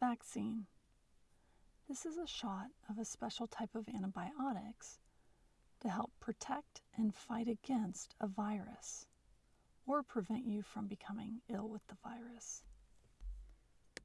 Vaccine. This is a shot of a special type of antibiotics to help protect and fight against a virus or prevent you from becoming ill with the virus.